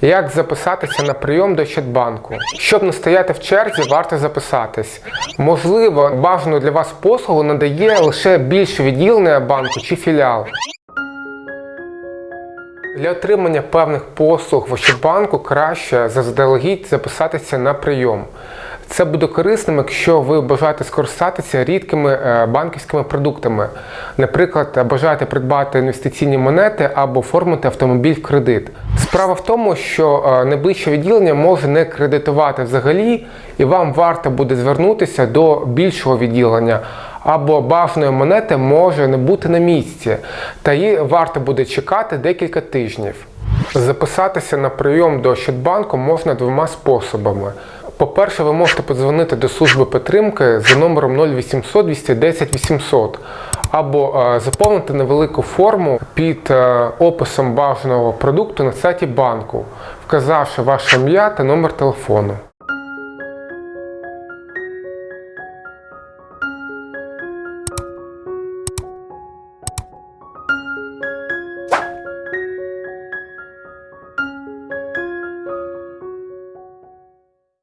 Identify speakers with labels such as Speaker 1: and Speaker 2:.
Speaker 1: Як записатися на прийом до Щадбанку? Щоб не стояти в черзі, варто записатись. Можливо, бажану для вас послугу надає лише більше відділення банку чи філіал. Для отримання певних послуг в Ощадбанку краще заздалегідь записатися на прийом. Це буде корисним, якщо ви бажаєте скористатися рідкими е, банківськими продуктами. Наприклад, бажаєте придбати інвестиційні монети або оформити автомобіль в кредит. Справа в тому, що е, найближче відділення може не кредитувати взагалі, і вам варто буде звернутися до більшого відділення. Або бажаної монети може не бути на місці, та її варто буде чекати декілька тижнів. Записатися на прийом до Щадбанку можна двома способами. По-перше, ви можете подзвонити до служби підтримки за номером 0800 210 800 або е, заповнити невелику форму під е, описом бажаного продукту на сайті банку, вказавши ваше ім'я та номер телефону.